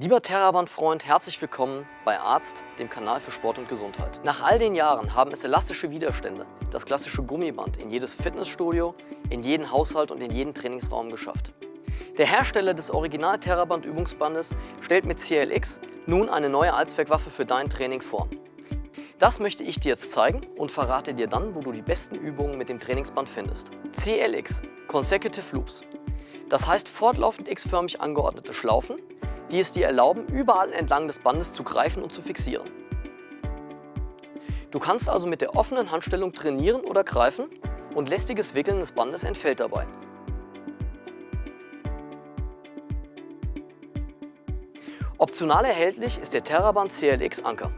Lieber Terraband-Freund, herzlich willkommen bei Arzt, dem Kanal für Sport und Gesundheit. Nach all den Jahren haben es elastische Widerstände, das klassische Gummiband, in jedes Fitnessstudio, in jeden Haushalt und in jeden Trainingsraum geschafft. Der Hersteller des Original Terraband Übungsbandes stellt mit CLX nun eine neue Allzweckwaffe für dein Training vor. Das möchte ich dir jetzt zeigen und verrate dir dann, wo du die besten Übungen mit dem Trainingsband findest. CLX, Consecutive Loops. Das heißt fortlaufend x-förmig angeordnete Schlaufen, die es dir erlauben, überall entlang des Bandes zu greifen und zu fixieren. Du kannst also mit der offenen Handstellung trainieren oder greifen und lästiges Wickeln des Bandes entfällt dabei. Optional erhältlich ist der Terraband CLX Anker.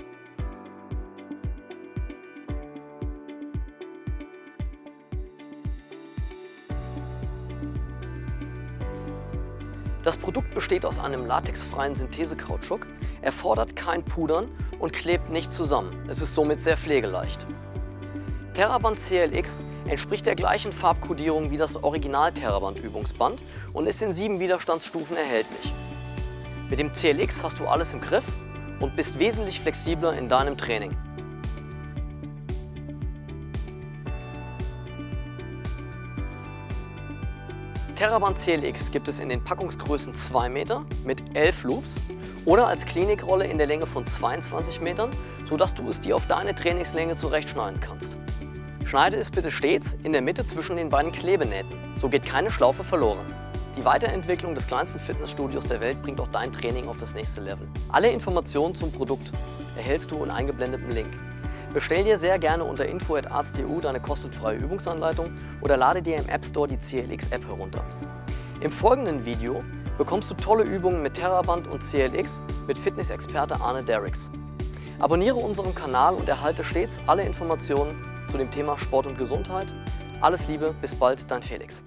Das Produkt besteht aus einem latexfreien Synthesekautschuk, erfordert kein Pudern und klebt nicht zusammen. Es ist somit sehr pflegeleicht. Terraband CLX entspricht der gleichen Farbkodierung wie das Original Terraband Übungsband und ist in sieben Widerstandsstufen erhältlich. Mit dem CLX hast du alles im Griff und bist wesentlich flexibler in deinem Training. Terraband CLX gibt es in den Packungsgrößen 2 Meter mit 11 Loops oder als Klinikrolle in der Länge von 22 Metern, sodass du es dir auf deine Trainingslänge zurechtschneiden kannst. Schneide es bitte stets in der Mitte zwischen den beiden Klebenähten, so geht keine Schlaufe verloren. Die Weiterentwicklung des kleinsten Fitnessstudios der Welt bringt auch dein Training auf das nächste Level. Alle Informationen zum Produkt erhältst du in eingeblendetem Link. Bestell dir sehr gerne unter info.arzt.eu deine kostenfreie Übungsanleitung oder lade dir im App Store die CLX-App herunter. Im folgenden Video bekommst du tolle Übungen mit Terraband und CLX mit Fitnessexperte Arne Derricks. Abonniere unseren Kanal und erhalte stets alle Informationen zu dem Thema Sport und Gesundheit. Alles Liebe, bis bald, dein Felix.